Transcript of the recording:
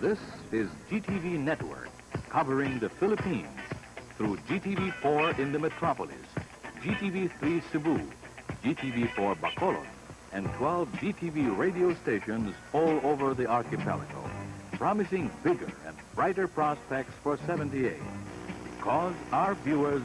This is GTV Network, covering the Philippines through GTV4 in the metropolis, GTV3 Cebu, GTV4 Bacolod, and 12 GTV radio stations all over the archipelago, promising bigger and brighter prospects for 78. Because our viewers